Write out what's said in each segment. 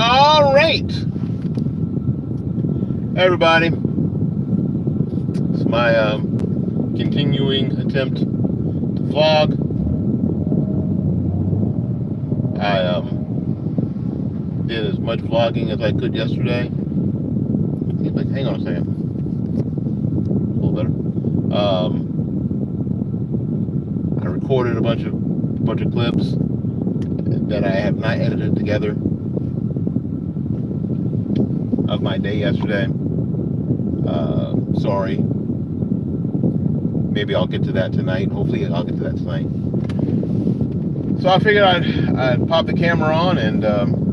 All right. Everybody, it's my um, continuing attempt to vlog. I um, did as much vlogging as I could yesterday. Like, hang on a second. A little better. Um, I recorded a bunch of bunch of clips that I have not edited together of my day yesterday. Uh, sorry. Maybe I'll get to that tonight. Hopefully, I'll get to that tonight. So I figured I'd, I'd pop the camera on and um,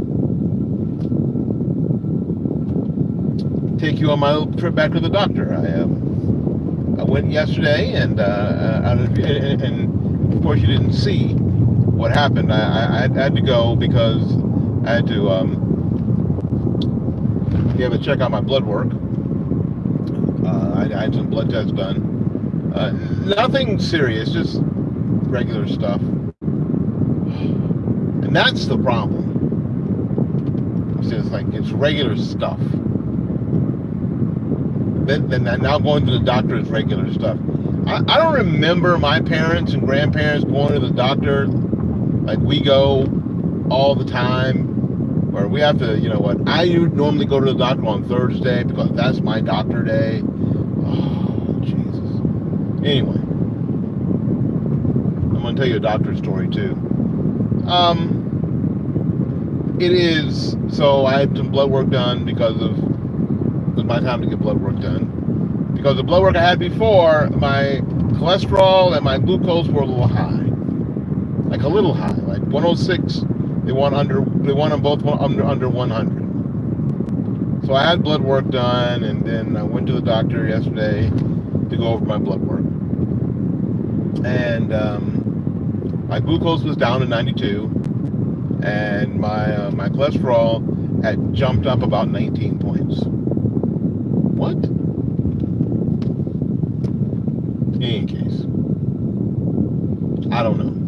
take you on my little trip back to the doctor. I, um, I went yesterday, and, uh, and, and, of course, you didn't see what happened. I, I, I had to go because I had to um, you have to check out my blood work. Uh, I, I, had some blood tests done. Uh, nothing serious, just regular stuff. And that's the problem. It's just like it's regular stuff. Then, then now going to the doctor is regular stuff. I, I don't remember my parents and grandparents going to the doctor like we go all the time or we have to, you know what, I normally go to the doctor on Thursday because that's my doctor day. Oh, Jesus. Anyway, I'm going to tell you a doctor story too. Um, it is, so I had some blood work done because of, it was my time to get blood work done. Because the blood work I had before, my cholesterol and my glucose were a little high. Like a little high, like 106 they want under they want them both under under 100. So I had blood work done, and then I went to the doctor yesterday to go over my blood work, and um, my glucose was down to 92, and my uh, my cholesterol had jumped up about 19 points. What? In any case, I don't know.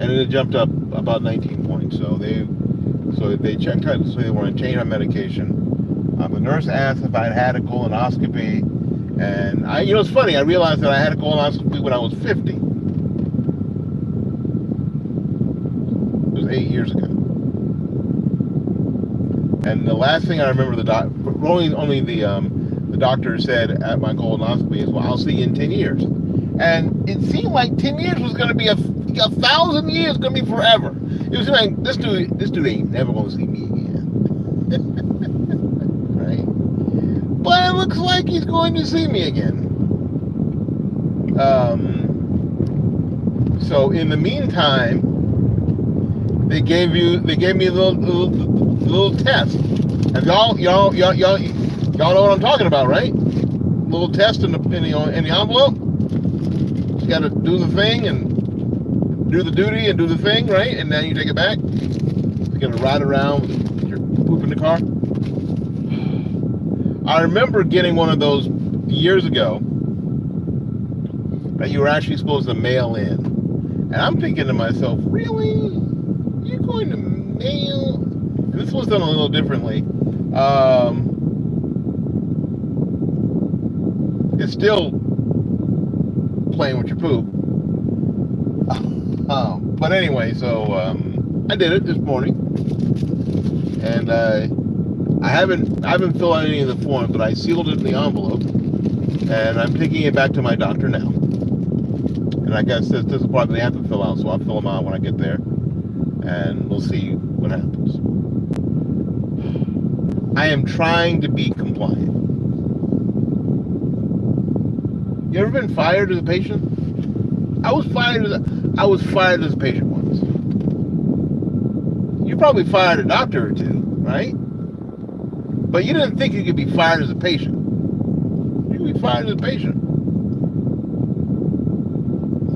and it jumped up about 19 points. So they so they checked out, so they want to change my medication. Um, the nurse asked if I'd had a colonoscopy, and I, you know, it's funny. I realized that I had a colonoscopy when I was 50. It was eight years ago. And the last thing I remember the doc, only only the um, the doctor said at my colonoscopy is, "Well, I'll see you in 10 years." And it seemed like 10 years was going to be a a thousand years gonna be forever. It was like this dude, this dude ain't never gonna see me again. right? But it looks like he's going to see me again. Um. So in the meantime, they gave you, they gave me a little, little, little test. And y'all, y'all, y'all, y'all, y'all know what I'm talking about, right? Little test in the in the, in the envelope. You got to do the thing and do the duty and do the thing, right? And then you take it back. You're gonna ride around with your poop in the car. I remember getting one of those years ago that you were actually supposed to mail in. And I'm thinking to myself, really? You're going to mail? And this was done a little differently. Um, it's still playing with your poop. But anyway, so um, I did it this morning, and I haven't I haven't filled out any of the forms, but I sealed it in the envelope, and I'm taking it back to my doctor now. And I guess this, this is part they have to fill out, so I'll fill them out when I get there, and we'll see what happens. I am trying to be compliant. You ever been fired as a patient? I was fired as a, I was fired as a patient once. You probably fired a doctor or two, right? But you didn't think you could be fired as a patient. You could be fired as a patient.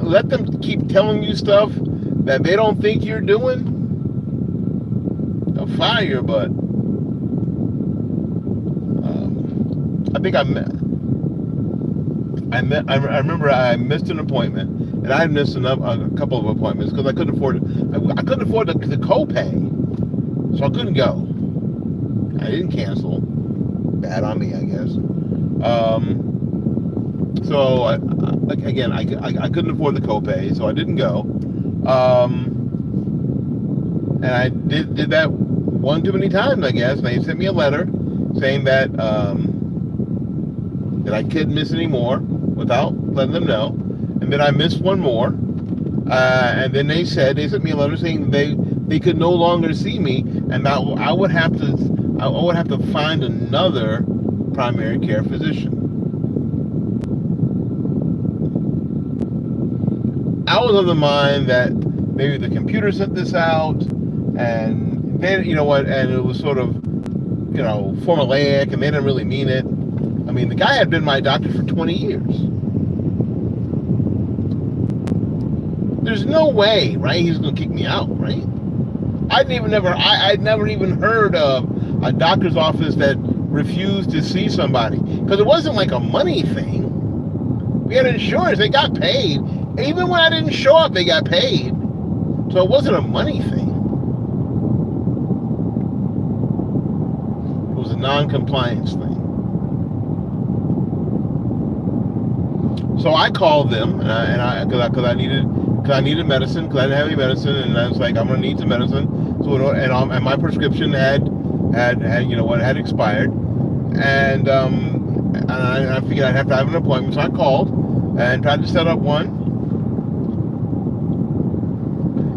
Let them keep telling you stuff that they don't think you're doing. They'll fire you, but um, I think I met, I met, I remember I missed an appointment and I missed a couple of appointments because I couldn't afford I, I couldn't afford the, the copay, so I couldn't go. I didn't cancel. Bad on me, I guess. Um, so I, again, I, I, I, couldn't afford the copay, so I didn't go. Um, and I did did that one too many times, I guess. And they sent me a letter saying that um, that I couldn't miss any more without letting them know. And then I missed one more. Uh, and then they said they sent me a letter saying they they could no longer see me, and that I would have to I would have to find another primary care physician. I was of the mind that maybe the computer sent this out, and then you know what, and it was sort of you know formulaic, and they didn't really mean it. I mean, the guy had been my doctor for 20 years. There's no way, right? He's gonna kick me out, right? I'd even never, I, I'd never even heard of a doctor's office that refused to see somebody because it wasn't like a money thing. We had insurance; they got paid. Even when I didn't show up, they got paid. So it wasn't a money thing. It was a non-compliance thing. So I called them, and I, and I, I, cause I needed, cause I needed medicine, cause I didn't have any medicine, and I was like, I'm gonna need some medicine. So, and, um, and my prescription had, had, had, you know what, had expired, and um, and I, I figured I'd have to have an appointment, so I called and tried to set up one.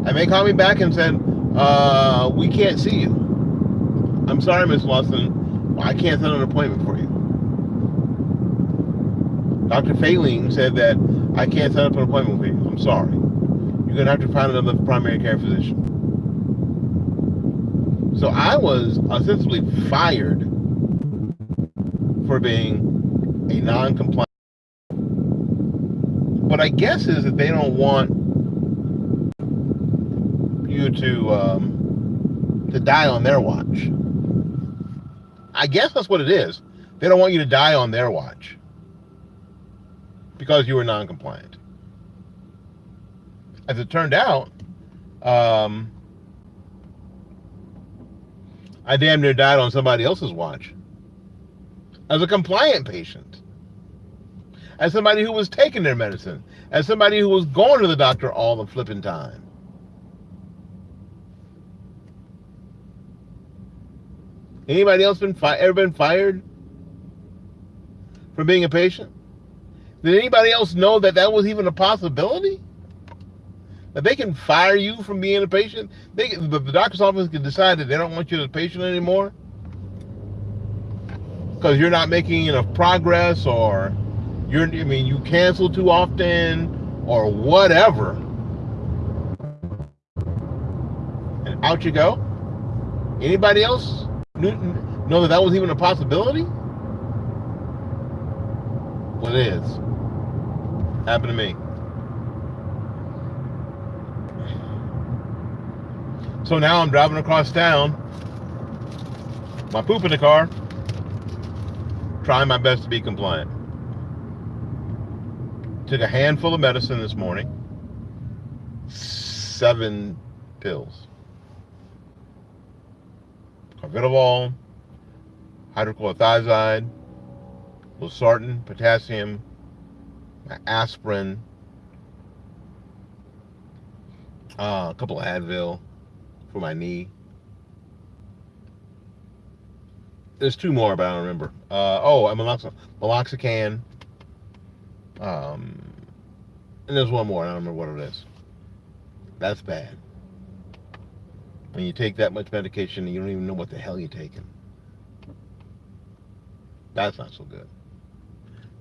And they called me back and said, uh, we can't see you. I'm sorry, Miss Lawson. I can't set an appointment for you. Dr. Failing said that I can't set up an appointment for you. I'm sorry. You're going to have to find another primary care physician. So I was ostensibly fired for being a non-compliant. What I guess is that they don't want you to um, to die on their watch. I guess that's what it is. They don't want you to die on their watch because you were non-compliant. As it turned out, um, I damn near died on somebody else's watch. As a compliant patient. As somebody who was taking their medicine. As somebody who was going to the doctor all the flipping time. Anybody else been fi- ever been fired for being a patient? Did anybody else know that that was even a possibility? That they can fire you from being a patient? They, the, the doctor's office can decide that they don't want you as a patient anymore because you're not making enough progress, or you're I mean you cancel too often, or whatever. And out you go. Anybody else know that that was even a possibility? What well, is? Happened to me. So now I'm driving across town, my poop in the car, trying my best to be compliant. Took a handful of medicine this morning, seven pills. Carvedilol, hydrochlorothiazide, losartan, potassium, aspirin, uh, a couple of Advil, for my knee. There's two more, but I don't remember. Uh, oh, I'm melox meloxicam. Um, and there's one more. I don't remember what it is. That's bad. When you take that much medication and you don't even know what the hell you're taking. That's not so good.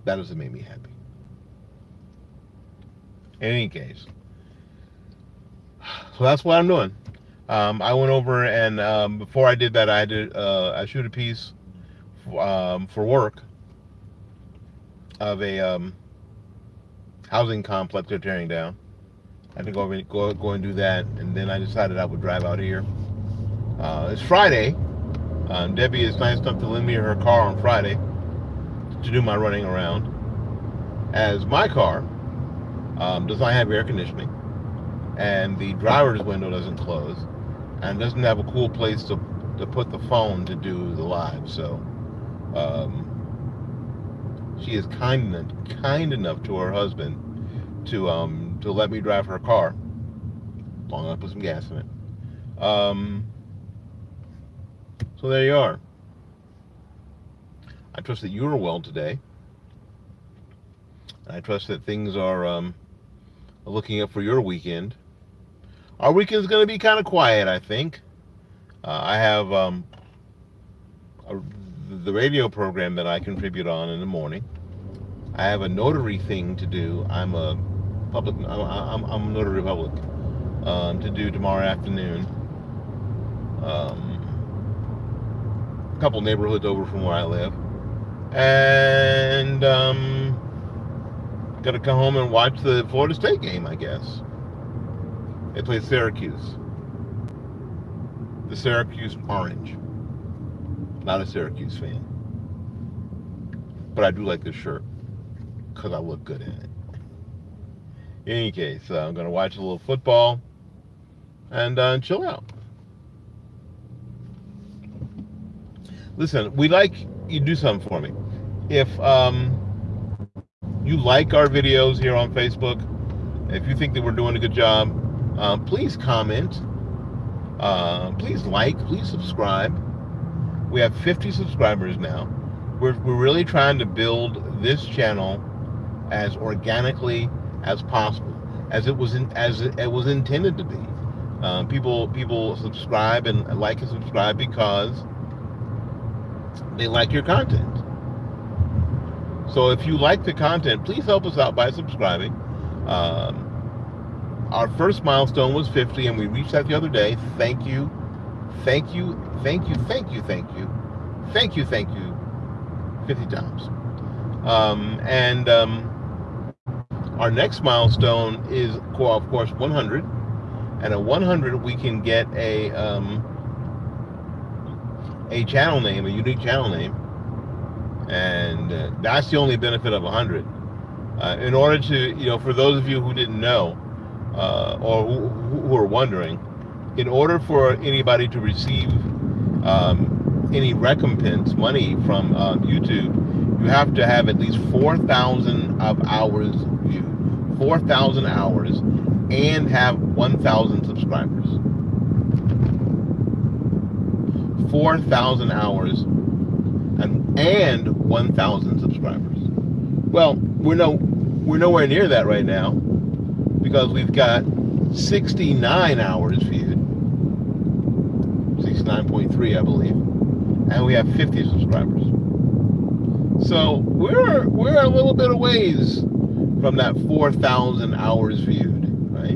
That doesn't make me happy. In any case. So that's what I'm doing. Um, I went over and um, before I did that, I did uh, I shoot a piece um, for work of a um, housing complex they're tearing down. I had to go over, go go and do that, and then I decided I would drive out here. Uh, it's Friday. Um, Debbie is nice enough to lend me her car on Friday to do my running around. As my car um, does not have air conditioning, and the driver's window doesn't close, and doesn't have a cool place to to put the phone to do the live. So um, she is kind enough, kind enough to her husband to um, to let me drive her car. Long enough to put some gas in it. Um, so there you are. I trust that you are well today. I trust that things are um, looking up for your weekend. Our weekend's going to be kind of quiet, I think. Uh, I have um, a, the radio program that I contribute on in the morning. I have a notary thing to do. I'm a public. I'm, I'm, I'm a notary public um, to do tomorrow afternoon. Um, a couple neighborhoods over from where I live, and um, gonna come home and watch the Florida State game. I guess they play Syracuse the Syracuse Orange. Not a Syracuse fan. But I do like this shirt because I look good in it. In any case, uh, I'm going to watch a little football and uh, chill out. Listen, we like you do something for me. If um, you like our videos here on Facebook, if you think that we're doing a good job, uh, please comment uh, please like, please subscribe. We have 50 subscribers now. We're, we're really trying to build this channel as organically as possible, as it was in, as it, it was intended to be. Um, people people subscribe and like and subscribe because they like your content. So if you like the content, please help us out by subscribing. Um, our first milestone was 50 and we reached that the other day. Thank you. Thank you. Thank you. Thank you. Thank you. Thank you. Thank you. 50 times. Um, and um, our next milestone is of course 100 and at 100 we can get a um, a channel name a unique channel name. And uh, that's the only benefit of 100 uh, in order to you know for those of you who didn't know uh, or who, who, are wondering, in order for anybody to receive um, any recompense money from uh, YouTube, you have to have at least 4,000 of hours viewed, 4,000 hours, and have 1,000 subscribers. 4,000 hours and and 1,000 subscribers. Well, we're no we're nowhere near that right now because we've got 69 hours viewed, 69.3 I believe, and we have 50 subscribers. So we're we're a little bit of ways from that 4,000 hours viewed, right?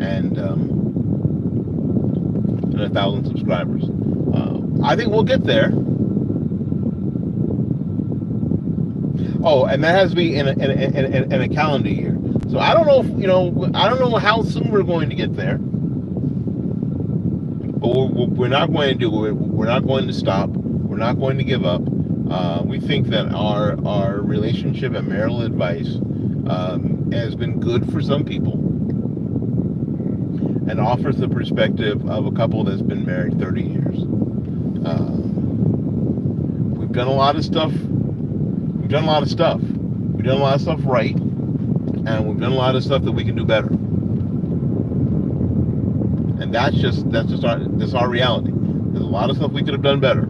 And um, and a thousand subscribers. Uh, I think we'll get there. Oh, and that has to be in a, in a, in a, in a calendar year. So I don't know, if, you know, I don't know how soon we're going to get there. But we're, we're not going to do it. We're not going to stop. We're not going to give up. Uh, we think that our our relationship and marital advice um, has been good for some people and offers the perspective of a couple that's been married 30 years. Uh, we've done a lot of stuff. We've done a lot of stuff. We've done a lot of stuff right and we've done a lot of stuff that we can do better. And that's just that's just our that's our reality. There's a lot of stuff we could have done better,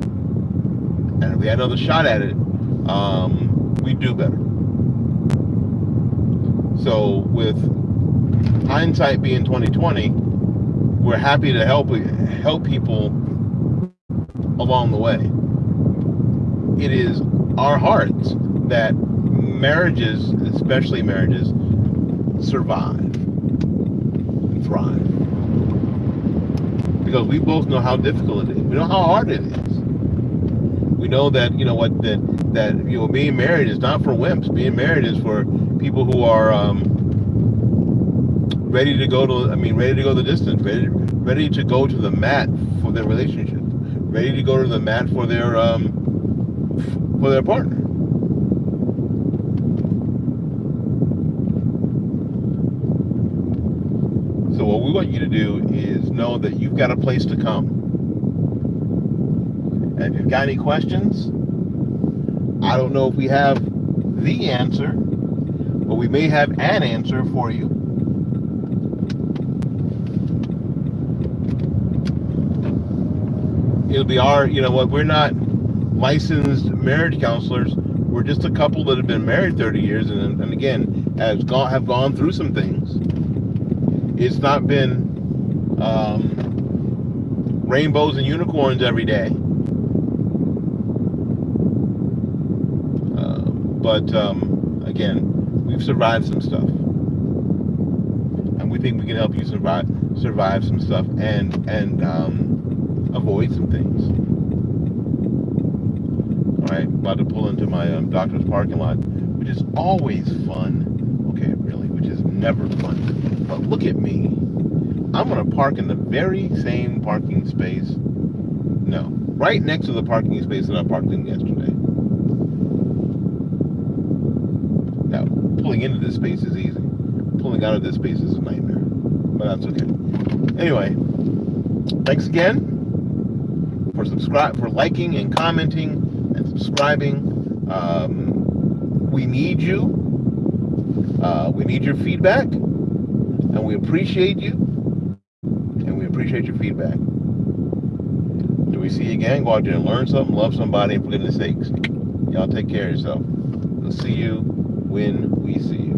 and if we had another shot at it, um, we'd do better. So with hindsight being 2020, we're happy to help help people along the way. It is our hearts that marriages, especially marriages, survive and thrive. Because we both know how difficult it is. We know how hard it is. We know that, you know, what, that, that, you know, being married is not for wimps. Being married is for people who are, um, ready to go to, I mean, ready to go the distance, ready, ready to go to the mat for their relationship, ready to go to the mat for their, um, for their partner. We want you to do is know that you've got a place to come. And if you've got any questions, I don't know if we have the answer, but we may have an answer for you. It'll be our, you know what, we're not licensed marriage counselors. We're just a couple that have been married 30 years and, and again, has gone, have gone through some things. It's not been um, rainbows and unicorns every day. Uh, but um, again, we've survived some stuff, and we think we can help you survive survive some stuff and and um, avoid some things. All right, about to pull into my um, doctor's parking lot, which is always fun. Okay, never fun. But look at me. I'm gonna park in the very same parking space. No, right next to the parking space that I parked in yesterday. Now, pulling into this space is easy. Pulling out of this space is a nightmare. But that's okay. Anyway, thanks again for subscribe for liking and commenting and subscribing. Um, we need you. Uh, we need your feedback, and we appreciate you, and we appreciate your feedback. Do we see you again? Go out there and learn something, love somebody, and for goodness sakes, y'all take care of yourself. We'll see you when we see you.